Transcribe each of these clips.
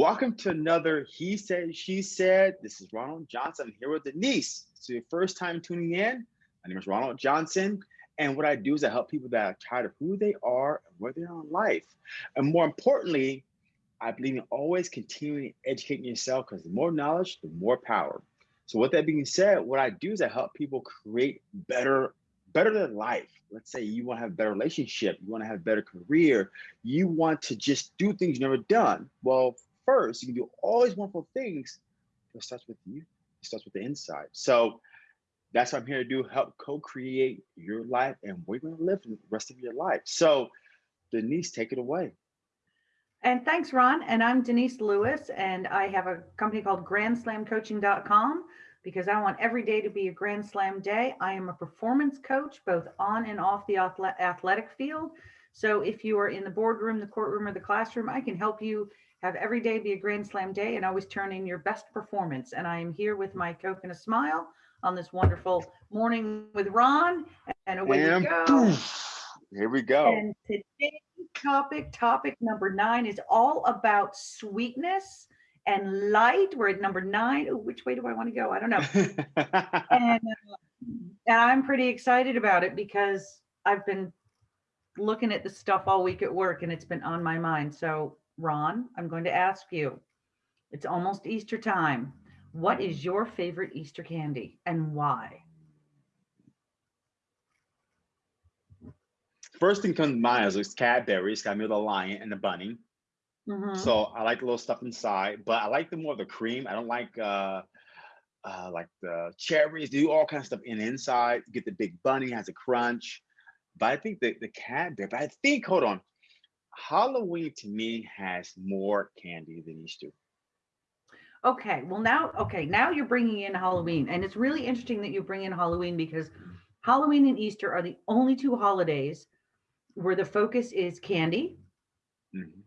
Welcome to another He Said, She Said. This is Ronald Johnson I'm here with Denise. So your first time tuning in, my name is Ronald Johnson. And what I do is I help people that are tired of who they are and where they are in life. And more importantly, I believe in always continuing educating yourself because the more knowledge, the more power. So with that being said, what I do is I help people create better, better than life. Let's say you want to have a better relationship, you want to have a better career, you want to just do things you've never done. Well, first, you can do all these wonderful things. It starts with you. It starts with the inside. So that's what I'm here to do, help co-create your life and where you're gonna live the rest of your life. So Denise, take it away. And thanks, Ron. And I'm Denise Lewis, and I have a company called grandslamcoaching.com because I want every day to be a Grand Slam day. I am a performance coach, both on and off the athletic field. So if you are in the boardroom, the courtroom, or the classroom, I can help you have every day be a Grand Slam day and always turn in your best performance. And I am here with my Coke and a smile on this wonderful morning with Ron. And away and we go. Here we go. And today's topic, topic number nine, is all about sweetness and light. We're at number nine. Ooh, which way do I want to go? I don't know. and, uh, and I'm pretty excited about it because I've been looking at the stuff all week at work and it's been on my mind. So Ron, I'm going to ask you, it's almost Easter time. What is your favorite Easter candy and why? First thing comes to mind is Cadbury. It's got me with a lion and a bunny. Mm -hmm. So I like the little stuff inside, but I like the more of the cream. I don't like uh, uh, like the cherries. Do all kinds of stuff in inside. You get the big bunny has a crunch, but I think the the Cadbury. But I think hold on, Halloween to me has more candy than Easter. Okay, well now, okay, now you're bringing in Halloween, and it's really interesting that you bring in Halloween because Halloween and Easter are the only two holidays where the focus is candy. Mm -hmm.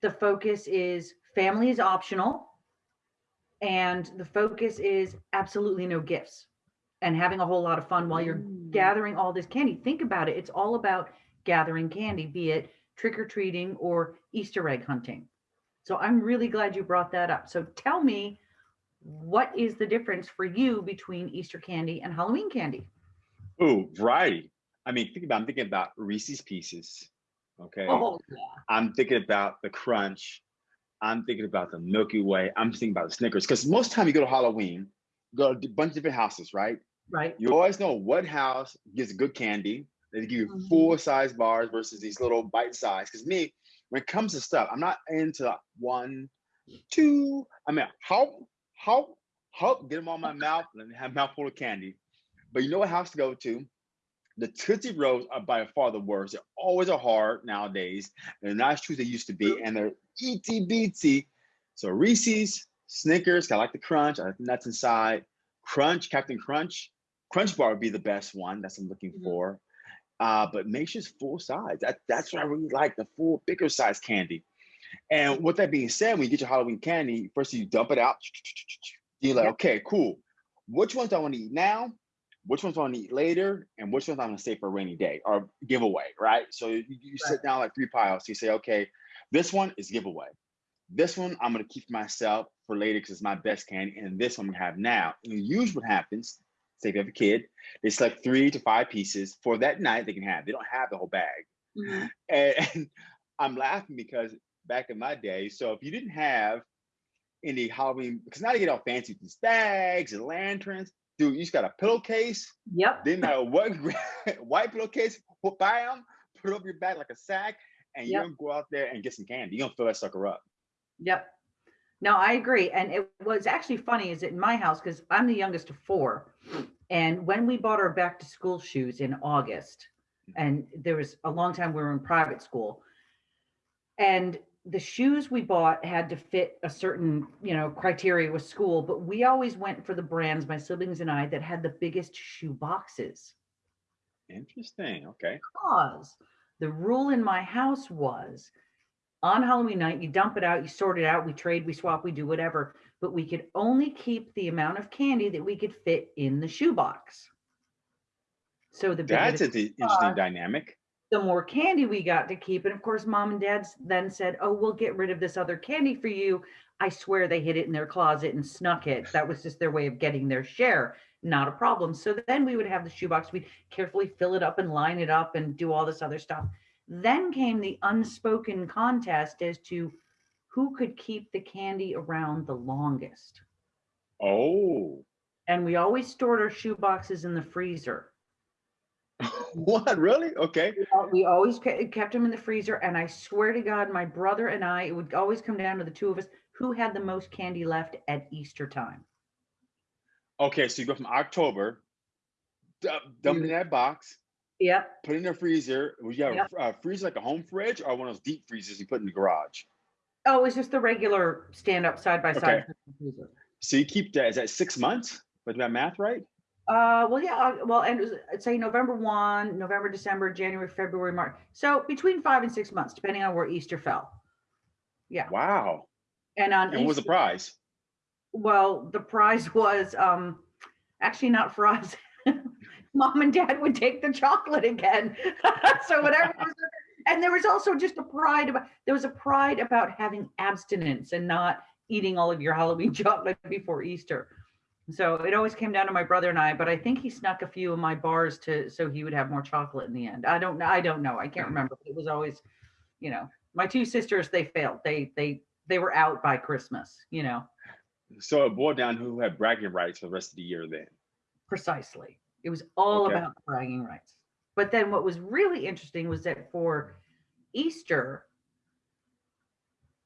The focus is family is optional, and the focus is absolutely no gifts and having a whole lot of fun while you're mm. gathering all this candy. Think about it; it's all about gathering candy, be it trick or treating or Easter egg hunting. So I'm really glad you brought that up. So tell me, what is the difference for you between Easter candy and Halloween candy? Oh, variety. I mean, think about, I'm thinking about Reese's Pieces. Okay. Oh, yeah. I'm thinking about the Crunch. I'm thinking about the Milky Way. I'm thinking about the Snickers. Because most time you go to Halloween, you go to a bunch of different houses, right? Right. You always know what house gives good candy they give you mm-hmm. full size bars versus these little bite size. Because me, when it comes to stuff, I'm not into one, two. I mean, help, help, help, get them on my mouth and have a mouthful of candy. But you know what house to go to? The Tootsie Rolls are by far the worst. They're always are hard nowadays. They're not as true as they used to be, and they're itsy bitsy. So Reese's, Snickers, I like the crunch. I like the nuts inside. Crunch, Captain Crunch. Crunch bar would be the best one. That's what I'm looking mm-hmm. for uh, but make sure it's full size. That, that's what I really like, the full bigger size candy. And with that being said, when you get your Halloween candy, first you dump it out. You're like, okay, cool. Which ones do I want to eat now? Which ones do I want to eat later? And which ones I'm going to save for a rainy day or giveaway, right? So you, you right. sit down like three piles. You say, okay, this one is giveaway. This one I'm going to keep myself for later because it's my best candy. And this one I'm going to have now. And usually what happens say if you have a kid, they select three to five pieces for that night they can have. They don't have the whole bag. Mm -hmm. and, and, I'm laughing because back in my day, so if you didn't have any Halloween, because now they get all fancy with these bags and lanterns, dude, you just got a pillowcase. Yep. Then matter what white pillowcase, them, put it up your back like a sack, and you're gonna go out there and get some candy. You're gonna fill that sucker up. Yep. No, I agree. And it was actually funny is it in my house, because I'm the youngest of four. And when we bought our back to school shoes in August, mm. and there was a long time we were in private school, and the shoes we bought had to fit a certain, you know, criteria with school, but we always went for the brands, my siblings and I, that had the biggest shoe boxes. Interesting. Okay. Because the rule in my house was on Halloween night, you dump it out, you sort it out, we trade, we swap, we do whatever, but we could only keep the amount of candy that we could fit in the shoebox. So the that's an interesting dynamic. the more candy we got to keep. And of course, mom and dad then said, Oh, we'll get rid of this other candy for you. I swear they hid it in their closet and snuck it. That was just their way of getting their share. Not a problem. So then we would have the shoebox. We'd carefully fill it up and line it up and do all this other stuff. Then came the unspoken contest as to who could keep the candy around the longest. Oh. And we always stored our shoe boxes in the freezer. what really? Okay. We always kept them in the freezer, and I swear to God, my brother and I, it would always come down to the two of us who had the most candy left at Easter time. Okay, so you go from October, dump in that box. Yep. Put in the freezer. Was you have yep. a freezer like a home fridge or one of those deep freezers you put in the garage? Oh, it's just the regular stand up side by side. Okay. So you keep that, is that six months? Was that math right? Uh, well, yeah, uh, well, and I'd say November 1, November, December, January, February, March. So between five and six months, depending on where Easter fell. Yeah. Wow. And on and what was the prize? Well, the prize was um actually not for us. Mom and dad would take the chocolate again. so whatever and there was also just a pride about there was a pride about having abstinence and not eating all of your Halloween chocolate before Easter. So it always came down to my brother and I, but I think he snuck a few of my bars to so he would have more chocolate in the end. I don't know. I don't know. I can't remember. It was always, you know, my two sisters, they failed. They they they were out by Christmas, you know. So it boiled down who had bragging rights for the rest of the year then. Precisely. It was all okay. about bragging rights. But then what was really interesting was that for Easter,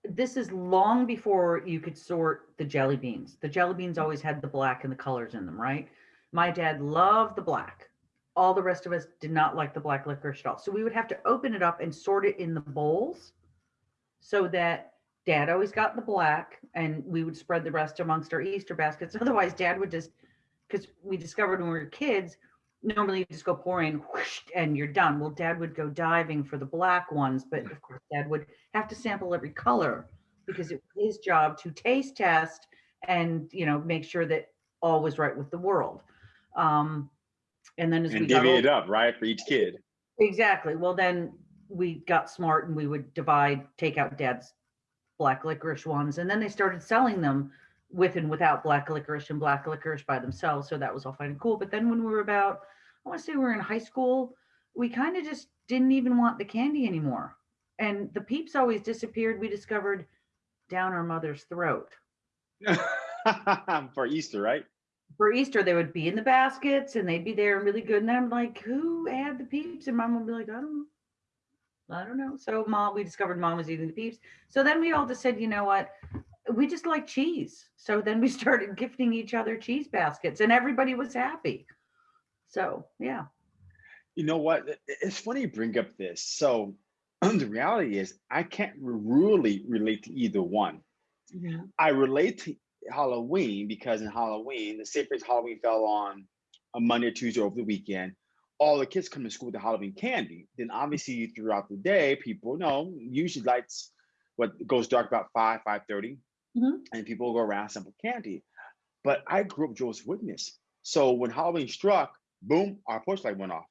this is long before you could sort the jelly beans. The jelly beans always had the black and the colors in them, right? My dad loved the black. All the rest of us did not like the black licorice at all. So we would have to open it up and sort it in the bowls so that dad always got the black and we would spread the rest amongst our Easter baskets. Otherwise, dad would just, because we discovered when we were kids, normally you just go pouring whoosh, and you're done. Well, dad would go diving for the black ones, but of course, dad would have to sample every color because it was his job to taste test and you know make sure that all was right with the world. Um, and then as and we divvy it up right for each kid. Exactly. Well, then we got smart and we would divide, take out dad's black licorice ones, and then they started selling them with and without black licorice and black licorice by themselves. So that was all fine and cool. But then when we were about, I want to say we were in high school, we kind of just didn't even want the candy anymore. And the peeps always disappeared. We discovered down our mother's throat. For Easter, right? For Easter, they would be in the baskets and they'd be there and really good. And I'm like, who had the peeps? And mom would be like, I don't know. I don't know. So mom, we discovered mom was eating the peeps. So then we all just said, you know what? We just like cheese. So then we started gifting each other cheese baskets and everybody was happy. So, yeah. You know what? It's funny you bring up this. So, the reality is, I can't really relate to either one. Mm-hmm. I relate to Halloween because in Halloween, the sacred Halloween fell on a Monday, Tuesday over the weekend. All the kids come to school with the Halloween candy. Then obviously throughout the day, people know usually lights what goes dark about 5, 5 30 mm-hmm. and people go around sample candy. But I grew up Jehovah's Witness. So when Halloween struck, boom, our porch light went off.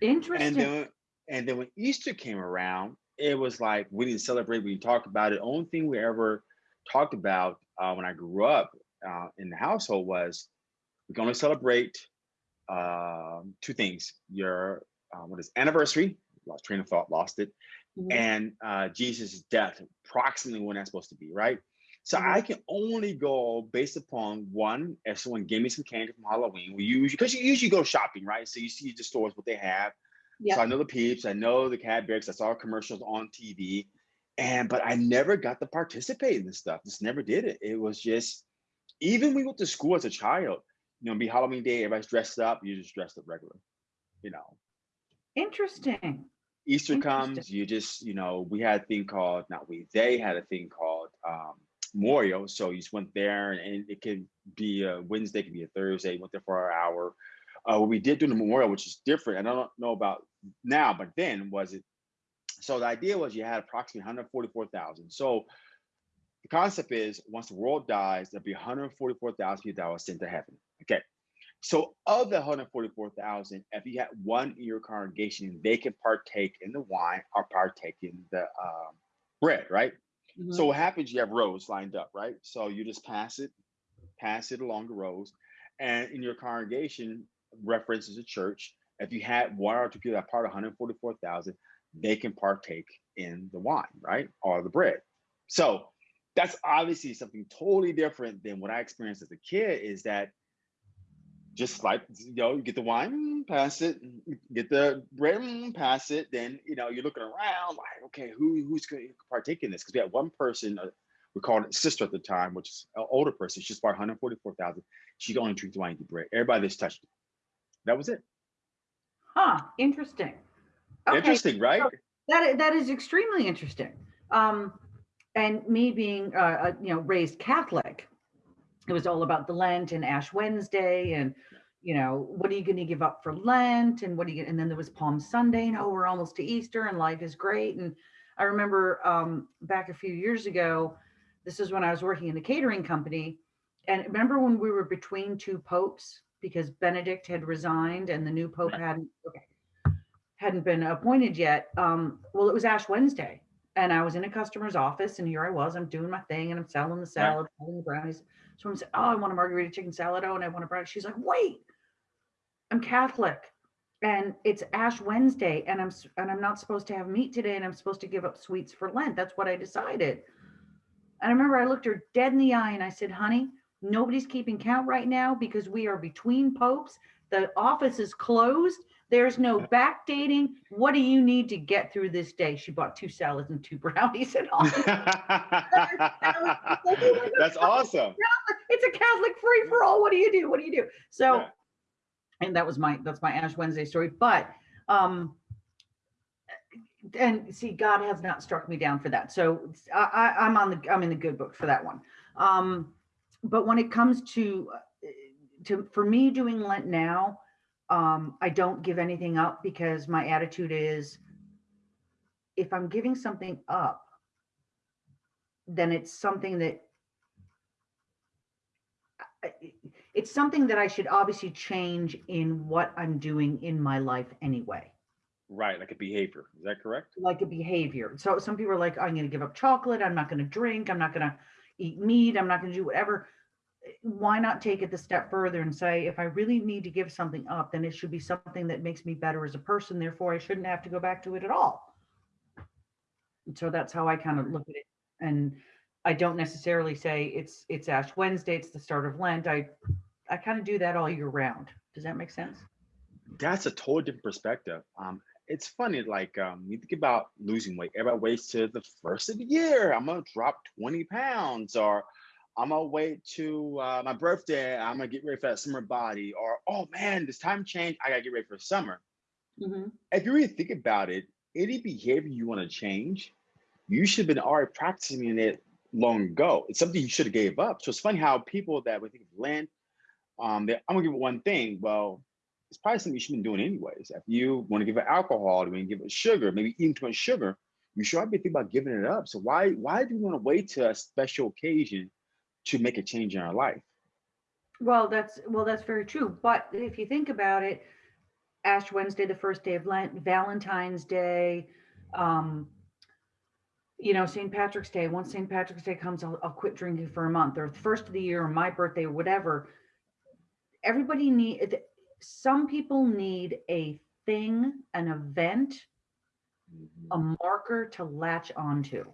Interesting. And then, and then when Easter came around, it was like we didn't celebrate, we didn't talk about it. The only thing we ever talked about uh, when I grew up uh, in the household was we can only celebrate uh, two things: your uh, what is anniversary, lost train of thought, lost it, mm-hmm. and uh, Jesus' death, approximately when that's supposed to be, right? So mm-hmm. I can only go based upon one, if someone gave me some candy from Halloween, we usually because you usually go shopping, right? So you see the stores what they have. Yep. So I know the peeps, I know the Cadbury's, I saw commercials on TV. And but I never got to participate in this stuff. Just never did it. It was just even we went to school as a child, you know, be Halloween day, everybody's dressed up, you just dressed up regular, you know. Interesting. Easter comes, you just, you know, we had a thing called, not we, they had a thing called um, Memorial. So you just went there and it could be a Wednesday, could be a Thursday, went there for an hour. Uh, what we did do the Memorial, which is different, and I don't know about now, but then was it, so the idea was you had approximately 144,000. So the concept is once the world dies, there'll be 144,000 people that were sent to heaven. Okay. So of the 144,000, if you had one in your congregation, they can partake in the wine or partake in the um, bread, right? Mhm. So what happens? You have rows lined up, right? So you just pass it, pass it along the rows, and in your congregation, references a church. If you had one or two people that part of 144,000, they can partake in the wine, right, or the bread. So that's obviously something totally different than what I experienced as a kid. Is that just like you know, you get the wine, pass it, get the bread, pass it. Then you know you're looking around like, okay, who who's going to partake in this? Because we had one person, uh, we called it sister at the time, which is an older person. She's bought 144,000. She only drink the wine and bread. Everybody just touched it. That was it. Huh, interesting. Okay, Interesting, right? that that is extremely interesting. Um, and me being, uh, uh, you know, raised Catholic, it was all about the Lent and Ash Wednesday, and you know, what are you going to give up for Lent, and what are you? And then there was Palm Sunday, and oh, we're almost to Easter, and life is great. And I remember um, back a few years ago, this is when I was working in the catering company, and remember when we were between two popes because Benedict had resigned and the new pope hadn't. Okay hadn't been appointed yet. Um, well, it was Ash Wednesday, and I was in a customer's office, and here I was. I'm doing my thing, and I'm selling the salad, selling the brownies. So I'm saying, "Oh, I want a margarita chicken salad. Oh, and I want a brownie." She's like, "Wait, I'm Catholic, and it's Ash Wednesday, and I'm and I'm not supposed to have meat today, and I'm supposed to give up sweets for Lent. That's what I decided." And I remember I looked her dead in the eye, and I said, "Honey." Nobody's keeping count right now because we are between popes. The office is closed. There's no uh. backdating. What do you need to get through this day? She bought two salads and two brownies and all. That's awesome. It's a Catholic free for all. What do you do? What do you do? So, Yeah. and that was my that's my Ash Wednesday story. But um and see, God has not struck me down for that. So I, I, I'm on the I'm in the good book for that one. Um, but when it comes to uh, to for me doing Lent now, um, I don't give anything up because my attitude is if I'm giving something up, then it's something that it's something that I should obviously change in what I'm doing in my life anyway, Right, like a behavior. Is that correct? like a behavior. So some people are like, I'm going to give up chocolate. I'm not going to drink. I'm not going to eat meat. I'm not going to do whatever. Why not take it the step further and say, if I really need to give something up, then it should be something that makes me better as a person. Therefore, I shouldn't have to go back to it at all. And so that's how I kind of look at it. And I don't necessarily say it's it's Ash Wednesday, it's the start of Lent. I I kind of do that all year round. Does that make sense? That's a totally different perspective. Um, it's funny, like um, you think about losing weight. Everybody waits to the first of the year. I'm gonna drop 20 pounds, or I'm gonna wait to uh, my birthday. I'm gonna get ready for that summer body, or oh man, this time change. I gotta get ready for summer. If you really think about it, any behavior you want to change, you should have been already practicing it long ago. It's something you should have gave up. So it's funny how people that would think of Lent, um, I'm gonna give it one thing. Well, it's probably something you should have been doing anyways. If you want to give it alcohol, you want to give it sugar, maybe eating too much sugar, you should be thinking about giving it up. So why why do we want to wait to a special occasion to make a change in our life? Well, that's well, that's very true. But if you think about it, Ash Wednesday, the first day of Lent, Valentine's Day, um, you know, St. Patrick's Day. Once St. Patrick's Day comes, I'll, I'll quit drinking for a month, or the first of the year, or my birthday, or whatever. Everybody need. Some people need a thing, an event, a mm-hmm. marker to latch onto.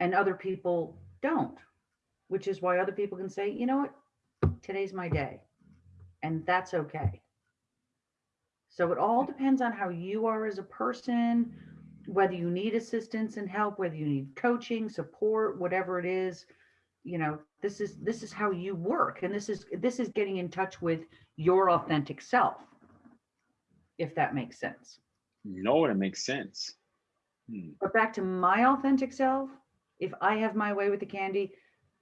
And other people don't, which is why other people can say, you know what, today's my day. And that's okay. So it all depends on how you are as a person, whether you need assistance and help, whether you need coaching, support, whatever it is. You know, this is this is how you work and this is this is getting in touch with your authentic self. If that makes sense. No. It makes sense. Hmm. But back to my authentic self, if I have my way with the candy,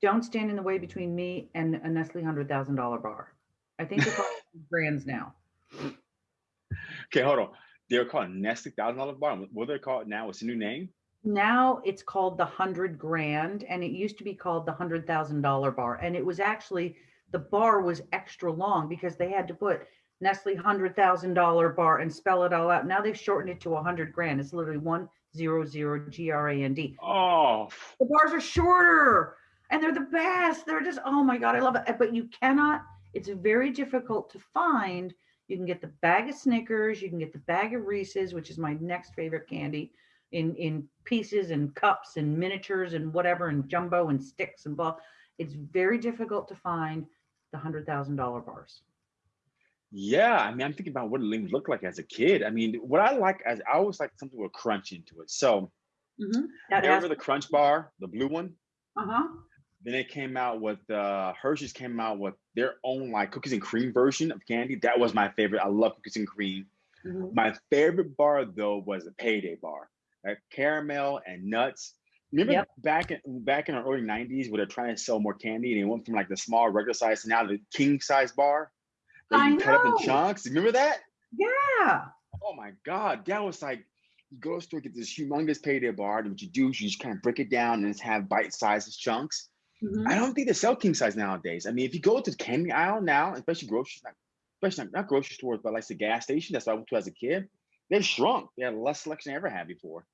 don't stand in the way between me and a Nestle hundred thousand dollar bar. I think it's all brands now. Okay, hold on. They're called Nestle Thousand Dollar Bar. What they're they called now? What's the new name? Now it's called the hundred grand, and it used to be called the hundred thousand dollar bar. And it was actually the bar was extra long because they had to put Nestle hundred thousand dollar bar and spell it all out. Now they've shortened it to a hundred grand. It's literally one zero zero G R A N D. Oh, The bars are shorter and they're the best. They're just, oh my God, I love it. But you cannot, it's very difficult to find. You can get the bag of Snickers, you can get the bag of Reese's, which is my next favorite candy, in in pieces and cups and miniatures and whatever, and jumbo and sticks and blah. It's very difficult to find the hundred thousand dollar bars. yeah. I mean, I'm thinking about what it looked like as a kid. I mean, what I like as I always like something with crunch into it. So has, remember the Crunch Bar, the blue one? uh-huh. Then they came out with uh Hershey's came out with their own like cookies and cream version of candy. That was my favorite. I love cookies and cream. mhm. My favorite bar though was the payday bar. Like caramel and nuts. Remember Yep. back in back in the early 90s where they're trying to sell more candy and it went from like the small regular size to now the king size bar that I you cut up in chunks. Remember that? Yeah. Oh my god, that was like you go to store, get this humongous payday bar, and what you do is you just kind of break it down and just have bite-sized chunks. Mhm. I don't think they sell king size nowadays. I mean, if you go to the candy aisle now, especially grocery, not, especially not, not grocery stores, but like the gas station, that's what I went to as a kid, they've shrunk. They had less selection than I ever had before.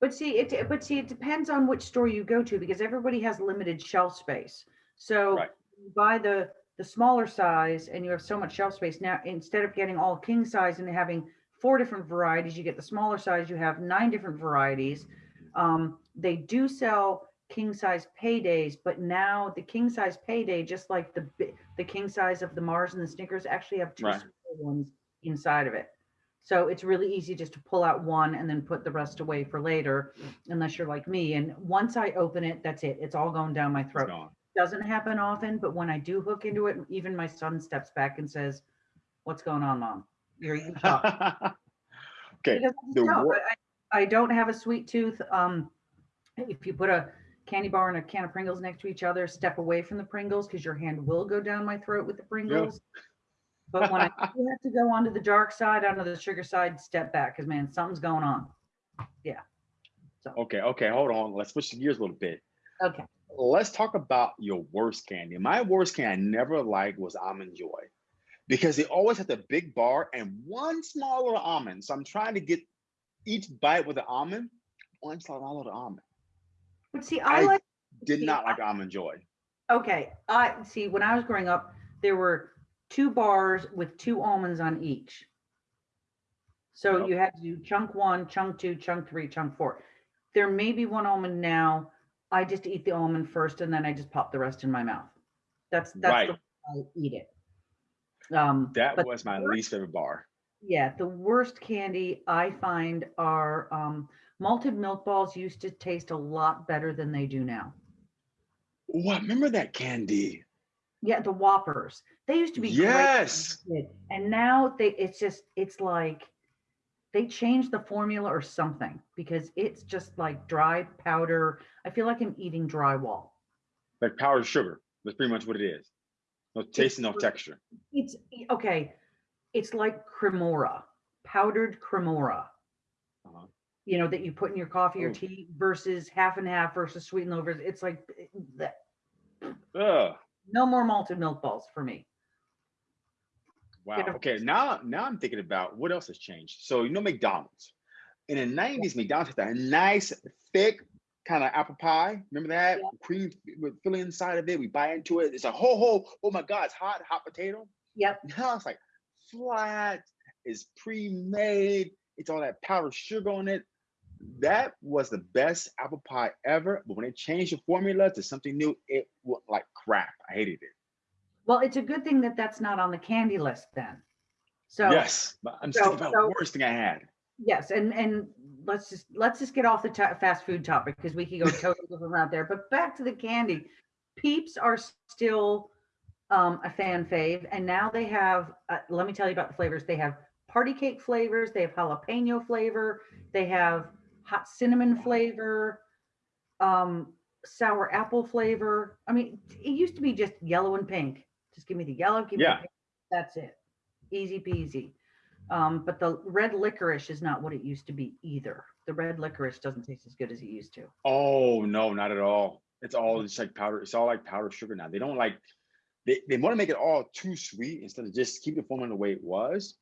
But see, it but see, it depends on which store you go to because everybody has limited shelf space. So Right. you buy the the smaller size and you have so much shelf space. Now instead of getting all king size and having four different varieties, you get the smaller size, you have nine different varieties. Um, they do sell king size paydays, but now the king size payday, just like the the king size of the Mars and the Snickers, actually have two Right. smaller ones inside of it. So it's really easy just to pull out one and then put the rest away for later, unless you're like me. And once I open it, that's it. It's all going down my throat. Doesn't happen often, but when I do hook into it, even my son steps back and says, "What's going on, mom? You're eating chocolate." okay, Because I the don't. wor- I, I don't have a sweet tooth. Um, if you put a candy bar and a can of Pringles next to each other, step away from the Pringles because your hand will go down my throat with the Pringles. But when I have to go onto the dark side, onto the sugar side, step back because man, something's going on. Yeah. So okay, okay, hold on. Let's switch gears a little bit. okay. Let's talk about your worst candy. My worst candy I never liked was almond joy because they always had the big bar and one small little almond. So I'm trying to get each bite with an almond, one small little almond. But see, I, I like Did See, not like almond joy. okay. I see when I was growing up, there were two bars with two almonds on each. So you had to do chunk one, chunk two, chunk three, chunk four. There may be one almond now. I just eat the almond first and then I just pop the rest in my mouth. That's that's Right. the way I eat it. Um, That was my worst- least favorite bar. Yeah, the worst candy I find are um, malted milk balls used to taste a lot better than they do now. Oh, what? Remember that candy? Yeah, the Whoppers. They used to be Yes. and now they it's just it's like they changed the formula or something because it's just like dry powder. I feel like I'm eating drywall. Like powdered sugar. That's pretty much what it is. No taste and no texture. It's okay. It's like cremora, powdered cremora. You know that you put in your coffee or tea versus half and half versus sweet and low. versus- It's like eh, that. Ugh. No more malted milk balls for me. Wow. Get a- Okay. Now, now I'm thinking about what else has changed. So you know McDonald's. In the '90s, McDonald's had that nice, thick kind of apple pie. Remember that Yeah. cream with filling inside of it. We bite into it. It's a whole, whole. Oh my God! It's hot, hot potato. Yep. Now it's like flat. It's pre-made. It's all that powdered sugar on it. That was the best apple pie ever. But when they changed the formula to something new, it was like crap. I hated it. Well, it's a good thing that that's not on the candy list then. So yes, but I'm so- about so- the worst thing I had. yes, and and let's just let's just get off the fast food topic because we could go totally different route there. But back to the candy, Peeps are still um, a fan fave, and now they have. Uh, let me tell you about the flavors. They have party cake flavors. They have jalapeno flavor. They have hot cinnamon flavor. Um, sour apple flavor. I mean, it used to be just yellow and pink. Just give me the yellow, give me Yeah. the pink. That's it. Easy peasy. Um, but the red licorice is not what it used to be either. The red licorice doesn't taste as good as it used to. Oh no, not at all. It's all just like powder. It's all like powdered sugar now. They don't like they, they want to make it all too sweet instead of just keep the formula the way it was,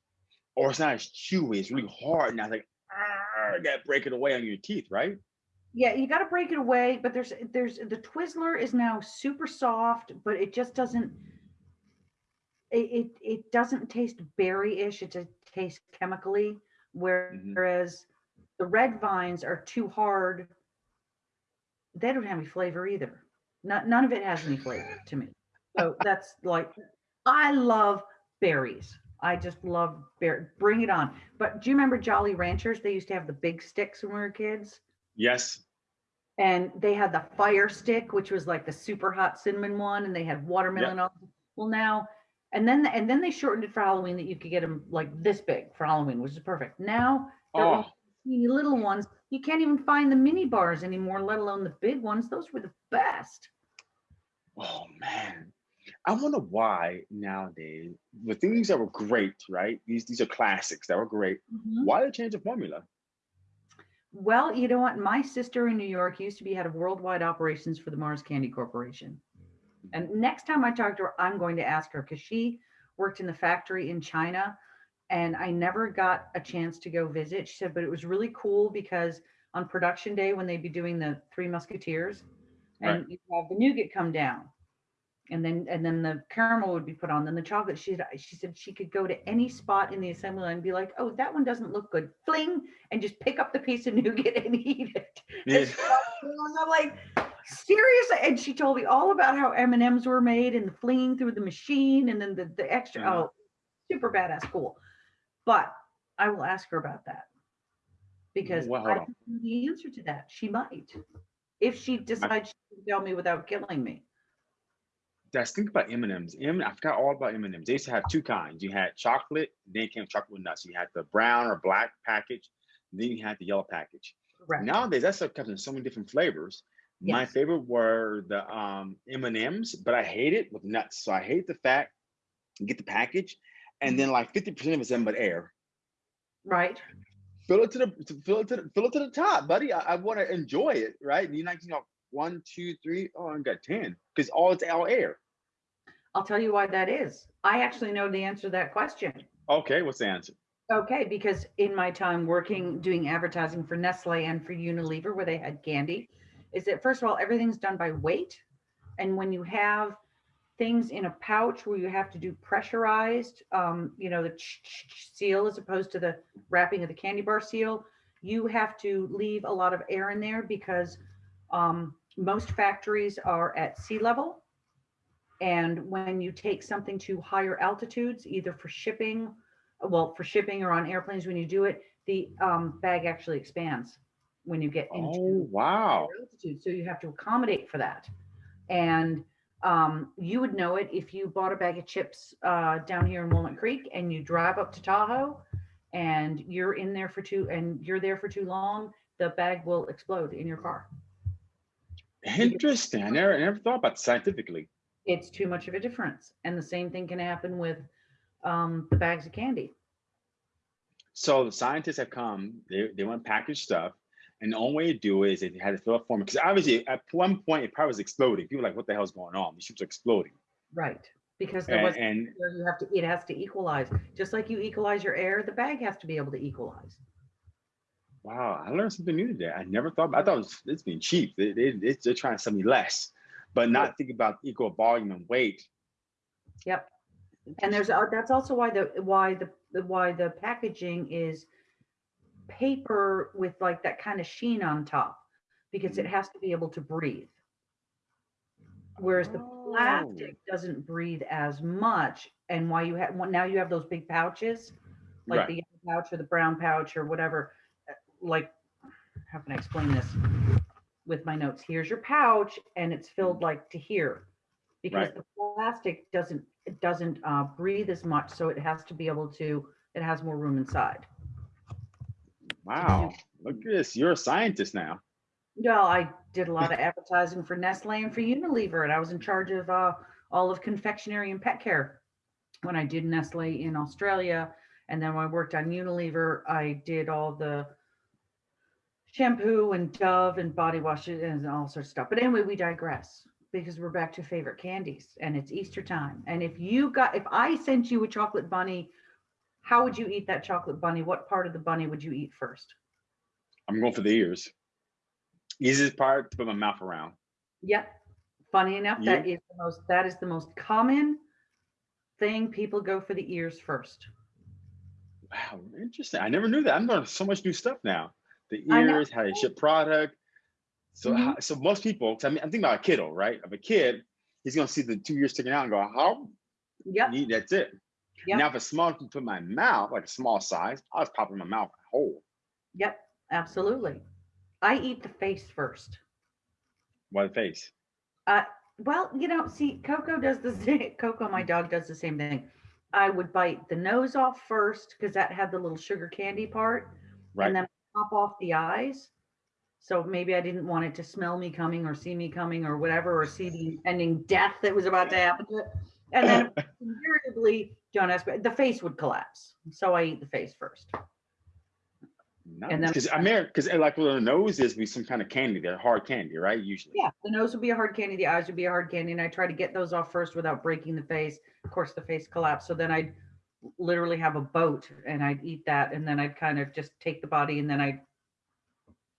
or it's not as chewy. It's really hard. now. I was like, ah, you gotta break it away on your teeth, right? Yeah, you got to break it away, but there's there's the Twizzler is now super soft, but it just doesn't it it, it doesn't taste berry-ish, it just tastes chemically, Mhm. whereas the red vines are too hard. They don't have any flavor either. None, none of it has any flavor to me. So that's like, I love berries. I just love bear. Bring it on. But do you remember Jolly Ranchers? They used to have the big sticks when we were kids Yes. and they had the fire stick, which was like the super hot cinnamon one, and they had watermelon. on Well, now and then and then they shortened it for Halloween that you could get them like this big for Halloween, which is perfect. Now they're Oh, teeny little ones. You can't even find the mini bars anymore, let alone the big ones. Those were the best. oh man. I wonder why nowadays the things that were great, right? These these are classics that were great. Mhm. Why they change the formula? Well, you know what? My sister in New York used to be head of worldwide operations for the Mars Candy Corporation. And next time I talk to her, I'm going to ask her because she worked in the factory in China and I never got a chance to go visit. She said, but it was really cool because on production day, when they'd be doing the Three Musketeers, and you have the nougat come down. And then and then the caramel would be put on, then the chocolate. She said she said she could go to any spot in the assembly line and be like, oh, that one doesn't look good. Fling and just pick up the piece of nougat and eat it. Yeah. And I'm like, seriously? And she told me all about how M and M's were made and the flinging through the machine and then the, the extra. Yeah. Oh, super badass, cool. But I will ask her about that because Well, I don't know the answer to that. She might, if she decides she can tell me without killing me. Just think about M&Ms. M, I forgot all about M&Ms. They used to have two kinds. You had chocolate, then came chocolate with nuts. You had the brown or black package, then you had the yellow package. Correct. Nowadays, that stuff comes in so many different flavors. My favorite were the um, M&Ms, but I hate it with nuts. So I hate the fact you get the package, and then like 50% of it's nothing but air. Right. Fill it to the fill it to the, fill it to the top, buddy. I, I want to enjoy it, right? You're not you know one, two, three. Oh, I got ten because all it's all air. I'll tell you why that is. I actually know the answer to that question. Okay, what's the answer? Okay, because in my time working doing advertising for Nestle and for Unilever, where they had candy, is that first of all, everything's done by weight. And when you have things in a pouch where you have to do pressurized, um, you know, the seal as opposed to the wrapping of the candy bar seal, you have to leave a lot of air in there because um, most factories are at sea level. And when you take something to higher altitudes, either for shipping well, for shipping or on airplanes, when you do it, the um, bag actually expands when you get into Oh wow! altitude. So you have to accommodate for that. And um, you would know it if you bought a bag of chips uh, down here in Walnut Creek and you drive up to Tahoe and you're in there for too and you're there for too long, the bag will explode in your car. Interesting. I never I never thought about it scientifically. It's too much of a difference. And the same thing can happen with um, the bags of candy. So the scientists have come. They they want to package stuff, and the only way to do it is they had to fill a form because obviously at one point it probably was exploding. People were like, what the hell's going on? These ships are exploding. Right. Because there was and where you have to it has to equalize just like you equalize your air the bag has to be able to equalize wow, I learned something new today. I never thought. About, I thought it was, it's being cheap. They, they, they're trying to sell me less, but not think about equal volume and weight. yep and there's uh, that's also why the why the, why the packaging is paper with like that kind of sheen on top because it has to be able to breathe whereas the Oh. plastic doesn't breathe as much and why you have now you have those big pouches like Right. the yellow pouch or the brown pouch or whatever. Like, how can I explain this with my notes? Here's your pouch, and it's filled like to here, because Right. the plastic doesn't it doesn't uh, breathe as much, so it has to be able to. It has more room inside. Wow, look at this. You're a scientist now. Well, I did a lot of advertising for Nestle and for Unilever, and I was in charge of uh, all of confectionery and pet care when I did Nestle in Australia. And then when I worked on Unilever, I did all the shampoo and Dove and body washes and all sorts of stuff. But anyway, we digress. because we're back to favorite candies and it's Easter time. And if you got, if I sent you a chocolate bunny, how would you eat that chocolate bunny? What part of the bunny would you eat first? I'm going for the ears. Easiest part to put my mouth around. Yep. Funny enough, that is the most, that is the most common thing. People go for the ears first. Wow, interesting. I never knew that. I'm learning so much new stuff now. The ears, how they ship product. So, Mhm. so most people, I mean, I'm thinking about a kiddo, right? Of a kid, he's gonna see the two ears sticking out and go, "How neat? That's it." Yep. Now, if a small can put my mouth, like a small size, I was popping my mouth whole. Yep. Absolutely. I eat the face first. Why the face? Well, you know, see, Coco does the same. Coco, my dog, does the same thing. I would bite the nose off first because that had the little sugar candy part, Right. and then pop off the eyes. So maybe I didn't want it to smell me coming or see me coming or whatever, or see the impending death that was about to happen to it. And then invariably, don't ask, but the face would collapse. So I eat the face first. Nice. then- Because I mean, because like with the nose is be some kind of candy, they're hard candy, right? Usually. Yeah, the nose would be a hard candy, the eyes would be a hard candy, and I try to get those off first without breaking the face. Of course, the face collapsed, so then I'd literally have a boat and I'd eat that, and then I'd kind of just take the body and then I'd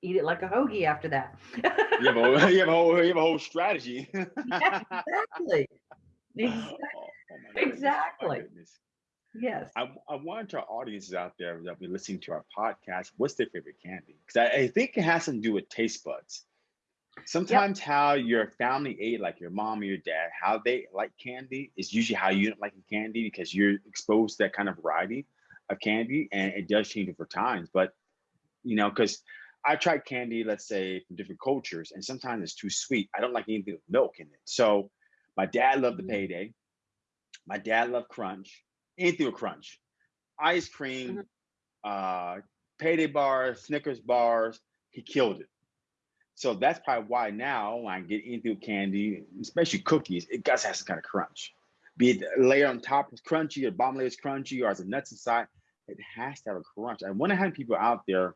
eat it like a hoagie after that. You have a you have a whole you have a whole strategy. Yeah, exactly. Ex- Oh, oh my Exactly. Yes. I, I want our audiences out there that be listening to our podcast, what's their favorite candy? Because I, I think it has to do with taste buds. Sometimes how your family ate, like your mom or your dad, how they like candy is usually how you don't like candy because you're exposed to that kind of variety of candy, and it does change over times. But you know, because I tried candy, let's say from different cultures, and sometimes it's too sweet. I don't like anything with milk in it. So my dad loved the Mhm. payday. My dad loved crunch anything with crunch, ice cream, uh, payday bars, Snickers bars. He killed it. So that's probably why now when I get with candy, especially cookies, it does have some kind of crunch. Be it layer on top is crunchy, or bottom layer is crunchy, or as the nuts inside, it has to have a crunch. I wonder how many people out there,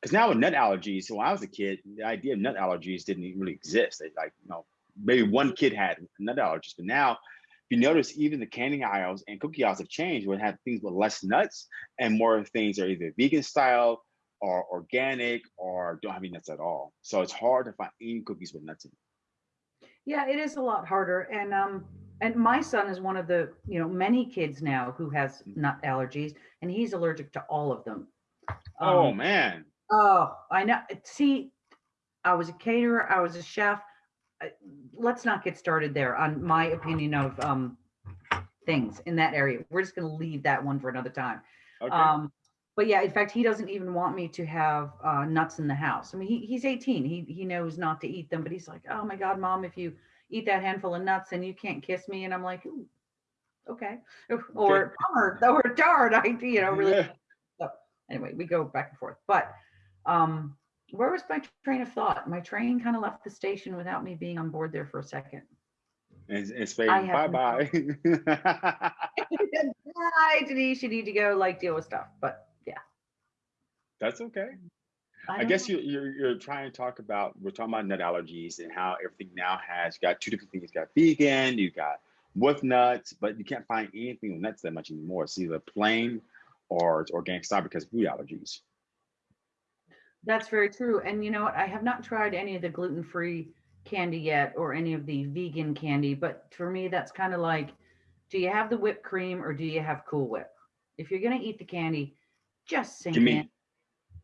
because now with nut allergies, so when I was a kid, the idea of nut allergies didn't really exist. Like, you know, maybe one kid had nut allergies, but now if you notice even the candy aisles and cookie aisles have changed where it have things with less nuts and more things are either vegan style or organic or don't have any nuts at all. So it's hard to find any cookies with nuts in. Yeah, it is a lot harder. And um, and my son is one of the, you know, many kids now who has nut allergies, and he's allergic to all of them. oh Um, man. Oh, I know. See, I was a caterer, I was a chef. Let's not get started there on my opinion of um things in that area. We're just gonna leave that one for another time. Okay. Um, but yeah, in fact, he doesn't even want me to have uh, nuts in the house. I mean, he, he's 18. He he knows not to eat them, but he's like, "Oh my God, mom, if you eat that handful of nuts, and you can't kiss me." And I'm like, Ooh, "Okay," or "Bummer," or "Darn," I you know really Yeah. anyway, we go back and forth. But um, where was my train of thought? My train kind of left the station without me being on board there for a second. It's, it's fading. Bye bye. Hi, Denise, you need to go like deal with stuff. But That's okay. I, don't guess you, you're you're trying to talk about we're talking about nut allergies and how everything now has you got two different things. You got vegan, you got with nuts, but you can't find anything with nuts that much anymore. It's either plain or it's organic style because of food allergies. That's very true. And you know what? I have not tried any of the gluten free candy yet or any of the vegan candy. But for me, that's kind of like do you have the whipped cream or do you have Cool Whip? If you're going to eat the candy, just sink Give in. me,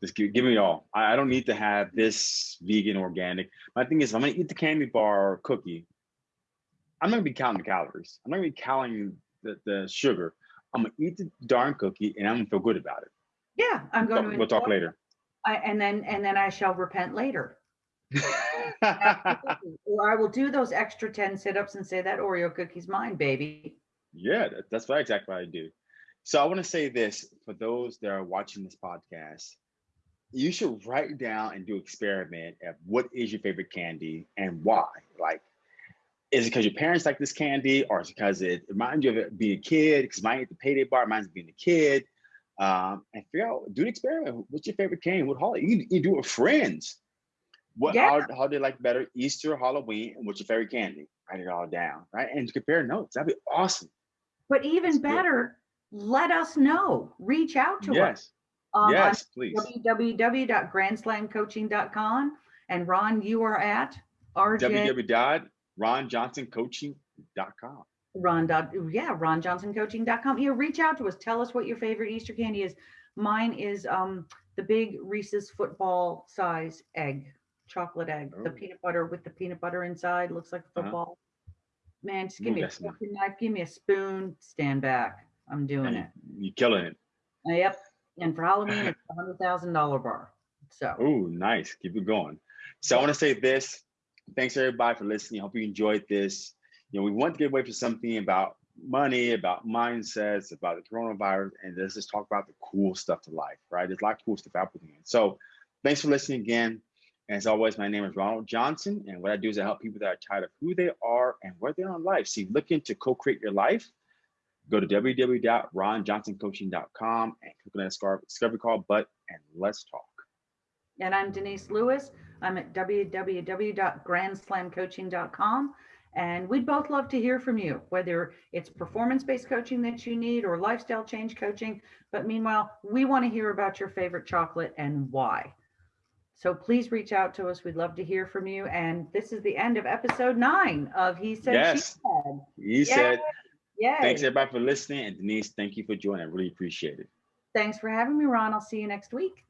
just give, give me all. I, I don't need to have this vegan organic. My thing is, if I'm gonna eat the candy bar or cookie, I'm not gonna be counting the calories. I'm not gonna be counting the, the sugar. I'm gonna eat the darn cookie and I'm gonna feel good about it. Yeah, I'm going to we'll talk later. I, and then and then I shall repent later. Or I will do those extra 10 sit-ups and say that Oreo cookie's mine, baby. Yeah, that, that's what I exactly what I do. So I want to say this for those that are watching this podcast. You should write down and do experiment of what is your favorite candy and why. Like, is it because your parents like this candy, or is it because it reminds you of it being a kid? Because mine at the payday bar reminds me of being a kid. Um, and figure out, do an experiment. What's your favorite candy? What holiday? You, you do it with friends. What Yeah. how, how they like better Easter, Halloween, and what's your favorite candy? write it all down, right? And compare notes. That'd be awesome. But even That's good. better, let us know. Reach out to us. Yes. um, yes, please. www.grandslamcoaching.com. And Ron, you are at RJ. www.ronjohnsoncoaching.com. Ron dot yeah, ronjohnsoncoaching.com. You reach out to us. Tell us what your favorite Easter candy is. Mine is um the big Reese's football size egg, chocolate egg, the Oh. peanut butter with the peanut butter inside. Looks like Uh-huh. football. Man, just give Ooh, me a that's nice. fork knife, give me a spoon, stand back. I'm doing it. You're killing it. Yep. And for Halloween, it's a hundred thousand dollar bar. So Oh, nice. Keep it going. So I want to say this. Thanks everybody for listening. I hope you enjoyed this. You know, we want to get away from something about money, about mindsets, about the coronavirus, and let's just talk about the cool stuff to life, right? There's a lot of cool stuff happening. So thanks for listening again. And as always, my name is Ronald Johnson. And what I do is I help people that are tired of who they are and where they are in life. You're looking to co-create your life, go to www.ronjohnsoncoaching.com and click on that scar- discovery call button and let's talk. And I'm Denise Lewis. I'm at www.grandslamcoaching.com. And we'd both love to hear from you, whether it's performance based coaching that you need or lifestyle change coaching. But meanwhile, we want to hear about your favorite chocolate and why. So please reach out to us. We'd love to hear from you. And this is the end of episode nine of He Said, Yes. She Said. He said, Yay. thanks everybody for listening. And Denise, thank you for joining. I really appreciate it. Thanks for having me, Ron. I'll see you next week.